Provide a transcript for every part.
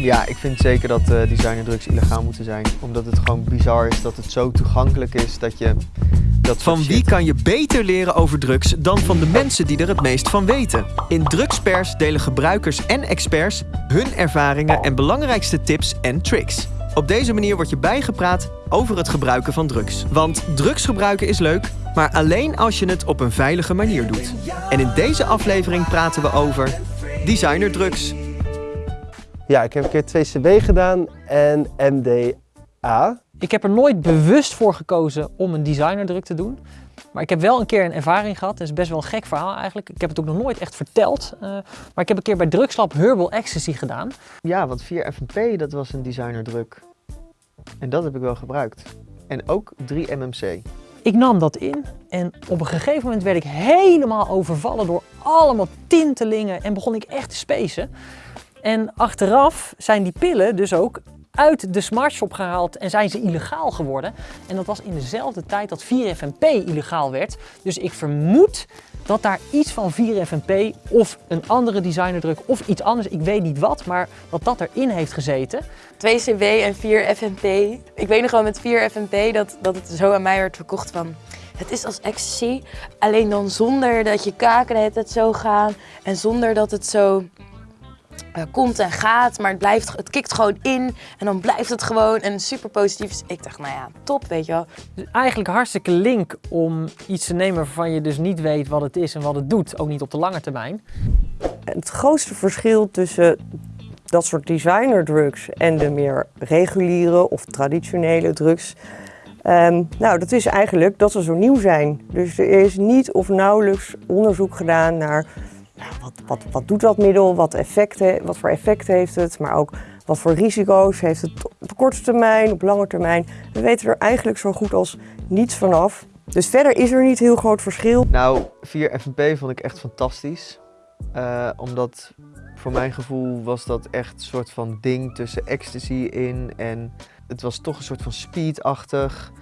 Ja, ik vind zeker dat uh, designerdrugs illegaal moeten zijn. Omdat het gewoon bizar is dat het zo toegankelijk is dat je... Dat van wie kan je beter leren over drugs dan van de mensen die er het meest van weten? In Drugspers delen gebruikers en experts hun ervaringen en belangrijkste tips en tricks. Op deze manier word je bijgepraat over het gebruiken van drugs. Want drugs gebruiken is leuk, maar alleen als je het op een veilige manier doet. En in deze aflevering praten we over designerdrugs. Ja, ik heb een keer 2CB gedaan en MDA. Ik heb er nooit bewust voor gekozen om een designerdruk te doen. Maar ik heb wel een keer een ervaring gehad. Dat is best wel een gek verhaal eigenlijk. Ik heb het ook nog nooit echt verteld. Uh, maar ik heb een keer bij Drugslab Herbal Ecstasy gedaan. Ja, want 4FMP dat was een designerdruk. En dat heb ik wel gebruikt. En ook 3MMC. Ik nam dat in en op een gegeven moment werd ik helemaal overvallen door allemaal tintelingen en begon ik echt te spacen. En achteraf zijn die pillen dus ook uit de smartshop gehaald en zijn ze illegaal geworden. En dat was in dezelfde tijd dat 4FMP illegaal werd. Dus ik vermoed dat daar iets van 4FMP of een andere designerdruk of iets anders, ik weet niet wat, maar dat dat erin heeft gezeten. 2CB en 4FMP. Ik weet nog wel met 4FMP dat, dat het zo aan mij werd verkocht van... Het is als ecstasy, alleen dan zonder dat je kaken het zo gaan en zonder dat het zo uh, komt en gaat, maar het, blijft, het kikt gewoon in en dan blijft het gewoon en super positief. Dus ik dacht, nou ja, top, weet je wel. Dus eigenlijk hartstikke link om iets te nemen waarvan je dus niet weet wat het is en wat het doet, ook niet op de lange termijn. Het grootste verschil tussen dat soort designer drugs en de meer reguliere of traditionele drugs Um, nou, dat is eigenlijk dat ze zo nieuw zijn. Dus er is niet of nauwelijks onderzoek gedaan naar wat, wat, wat doet dat middel, wat, effecten, wat voor effect heeft het, maar ook wat voor risico's heeft het op korte termijn, op lange termijn. We weten er eigenlijk zo goed als niets vanaf. Dus verder is er niet heel groot verschil. Nou, 4FNP vond ik echt fantastisch. Uh, omdat voor mijn gevoel was dat echt een soort van ding tussen ecstasy in en het was toch een soort van speedachtig.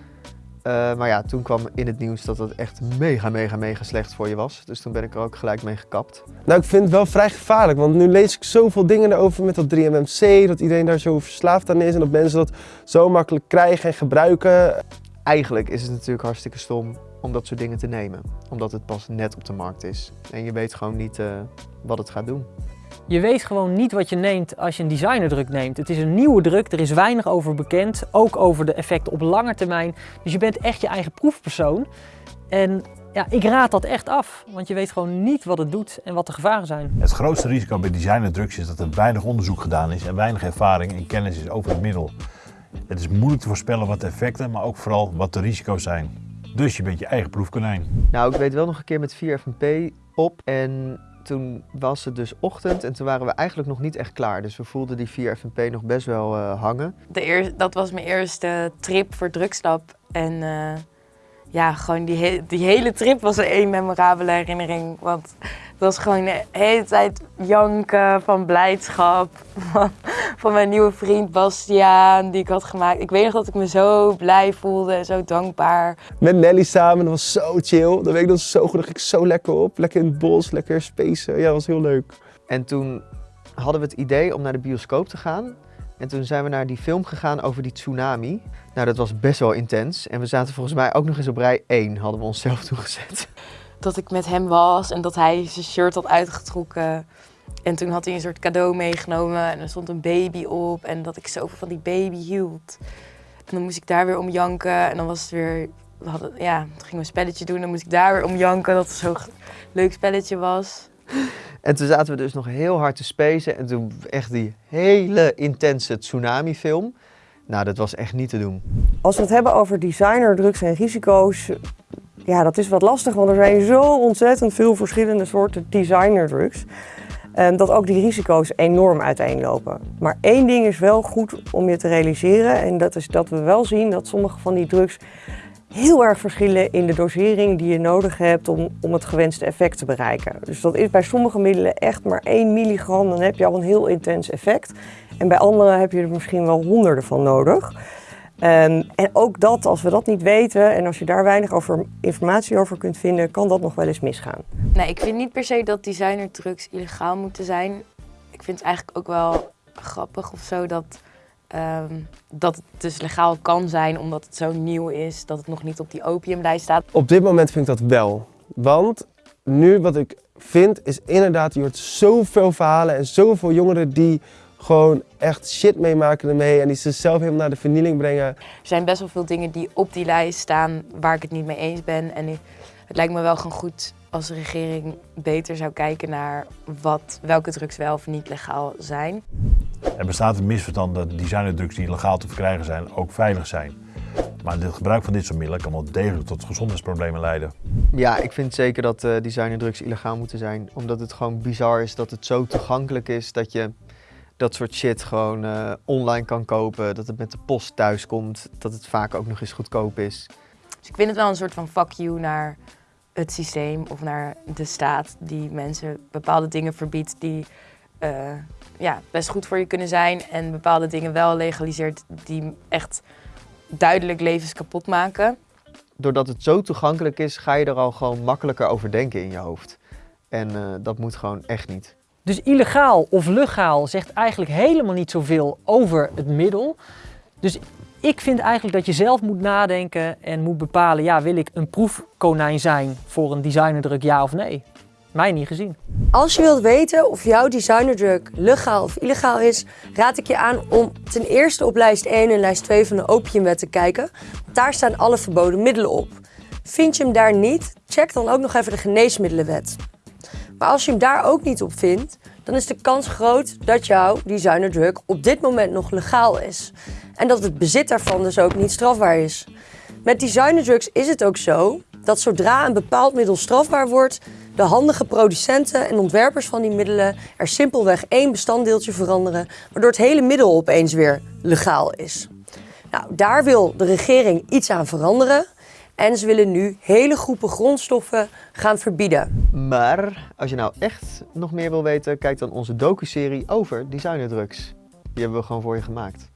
Uh, maar ja, toen kwam in het nieuws dat het echt mega, mega, mega slecht voor je was. Dus toen ben ik er ook gelijk mee gekapt. Nou, ik vind het wel vrij gevaarlijk, want nu lees ik zoveel dingen erover met dat 3MMC, dat iedereen daar zo verslaafd aan is en dat mensen dat zo makkelijk krijgen en gebruiken. Eigenlijk is het natuurlijk hartstikke stom om dat soort dingen te nemen, omdat het pas net op de markt is. En je weet gewoon niet uh, wat het gaat doen. Je weet gewoon niet wat je neemt als je een designerdruk neemt. Het is een nieuwe druk, er is weinig over bekend, ook over de effecten op lange termijn. Dus je bent echt je eigen proefpersoon. En ja, ik raad dat echt af, want je weet gewoon niet wat het doet en wat de gevaren zijn. Het grootste risico bij designerdrugs is dat er weinig onderzoek gedaan is en weinig ervaring en kennis is over het middel. Het is moeilijk te voorspellen wat de effecten, maar ook vooral wat de risico's zijn. Dus je bent je eigen proefkonijn. Nou, ik weet wel nog een keer met 4FMP op en toen was het dus ochtend en toen waren we eigenlijk nog niet echt klaar. Dus we voelden die 4FNP nog best wel uh, hangen. De dat was mijn eerste trip voor drugslab. En uh, ja, gewoon die, he die hele trip was een memorabele herinnering. Want het was gewoon de hele tijd janken van blijdschap. Van, van mijn nieuwe vriend Bastiaan, die ik had gemaakt. Ik weet nog dat ik me zo blij voelde en zo dankbaar. Met Nelly samen, dat was zo chill. Dat weet ik dat zo goed, dat ik zo lekker op. Lekker in het bos, lekker spacen. Ja, dat was heel leuk. En toen hadden we het idee om naar de bioscoop te gaan. En toen zijn we naar die film gegaan over die tsunami. Nou, dat was best wel intens. En we zaten volgens mij ook nog eens op rij 1, hadden we onszelf toegezet. Dat ik met hem was en dat hij zijn shirt had uitgetrokken. En toen had hij een soort cadeau meegenomen en er stond een baby op. En dat ik zoveel van die baby hield. En dan moest ik daar weer om janken. En dan was het weer, we hadden, ja, toen gingen we een spelletje doen. Dan moest ik daar weer om janken dat het zo'n leuk spelletje was. En toen zaten we dus nog heel hard te spacen. En toen echt die hele intense tsunami film. Nou, dat was echt niet te doen. Als we het hebben over designerdrugs en risico's, ja, dat is wat lastig, want er zijn zo ontzettend veel verschillende soorten designerdrugs. En dat ook die risico's enorm uiteenlopen. Maar één ding is wel goed om je te realiseren en dat is dat we wel zien dat sommige van die drugs heel erg verschillen in de dosering die je nodig hebt om, om het gewenste effect te bereiken. Dus dat is bij sommige middelen echt maar 1 milligram, dan heb je al een heel intens effect. En bij andere heb je er misschien wel honderden van nodig. Um, en ook dat, als we dat niet weten en als je daar weinig over, informatie over kunt vinden, kan dat nog wel eens misgaan. Nee, ik vind niet per se dat designerdrugs illegaal moeten zijn. Ik vind eigenlijk ook wel grappig of zo dat, ehm, dat het dus legaal kan zijn omdat het zo nieuw is, dat het nog niet op die opiumlijst staat. Op dit moment vind ik dat wel. Want nu wat ik vind is inderdaad, je hoort zoveel verhalen en zoveel jongeren die gewoon echt shit meemaken ermee en die zichzelf helemaal naar de vernieling brengen. Er zijn best wel veel dingen die op die lijst staan waar ik het niet mee eens ben. En het lijkt me wel gewoon goed als de regering beter zou kijken naar wat, welke drugs wel of niet legaal zijn. Er bestaat een misverstand dat designerdrugs die legaal te verkrijgen zijn ook veilig zijn. Maar het gebruik van dit soort middelen kan wel degelijk tot gezondheidsproblemen leiden. Ja, ik vind zeker dat uh, designerdrugs illegaal moeten zijn. Omdat het gewoon bizar is dat het zo toegankelijk is dat je dat soort shit gewoon uh, online kan kopen. Dat het met de post thuis komt. Dat het vaak ook nog eens goedkoop is. Dus ik vind het wel een soort van fuck you naar het systeem of naar de staat die mensen bepaalde dingen verbiedt die uh, ja, best goed voor je kunnen zijn. En bepaalde dingen wel legaliseert die echt duidelijk levens kapot maken. Doordat het zo toegankelijk is, ga je er al gewoon makkelijker over denken in je hoofd. En uh, dat moet gewoon echt niet. Dus illegaal of legaal zegt eigenlijk helemaal niet zoveel over het middel. Dus ik vind eigenlijk dat je zelf moet nadenken en moet bepalen, ja, wil ik een proefkonijn zijn voor een designerdruk, ja of nee? Mij niet gezien. Als je wilt weten of jouw designerdruk legaal of illegaal is, raad ik je aan om ten eerste op lijst 1 en lijst 2 van de opiumwet te kijken. Daar staan alle verboden middelen op. Vind je hem daar niet, check dan ook nog even de geneesmiddelenwet. Maar als je hem daar ook niet op vindt, dan is de kans groot dat jouw designerdruk op dit moment nog legaal is. En dat het bezit daarvan dus ook niet strafbaar is. Met designerdrugs is het ook zo dat zodra een bepaald middel strafbaar wordt, de handige producenten en ontwerpers van die middelen er simpelweg één bestanddeeltje veranderen, waardoor het hele middel opeens weer legaal is. Nou, daar wil de regering iets aan veranderen. En ze willen nu hele groepen grondstoffen gaan verbieden. Maar als je nou echt nog meer wil weten, kijk dan onze docu-serie over designerdrugs. Die hebben we gewoon voor je gemaakt.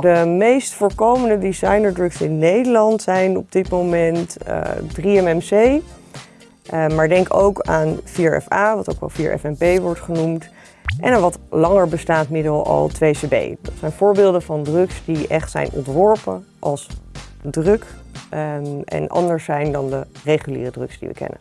De meest voorkomende designerdrugs in Nederland zijn op dit moment uh, 3-MMC. Uh, maar denk ook aan 4FA, wat ook wel 4FNP wordt genoemd. En een wat langer bestaand middel al 2CB. Dat zijn voorbeelden van drugs die echt zijn ontworpen als druk um, en anders zijn dan de reguliere drugs die we kennen.